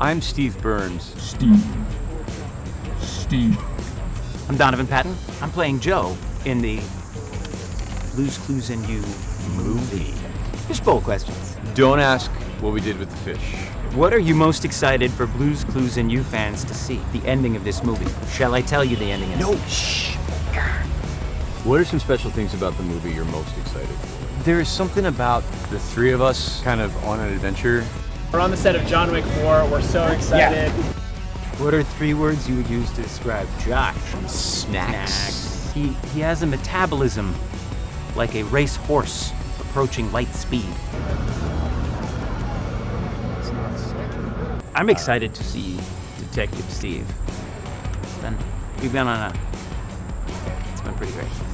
I'm Steve Burns. Steve. Steve. I'm Donovan Patton. I'm playing Joe in the Blue's Clues and You movie. Fishbowl questions. Don't ask what we did with the fish. What are you most excited for Blue's Clues and You fans to see? The ending of this movie. Shall I tell you the ending? Of No, shh. What are some special things about the movie you're most excited for? There is something about the three of us kind of on an adventure. We're on the set of John Wick 4. We're so excited. What are three words you would use to describe Josh? Snacks. He, he has a metabolism like a race horse approaching light speed. I'm excited to see Detective Steve. It's been, we've been on a, it's been pretty great.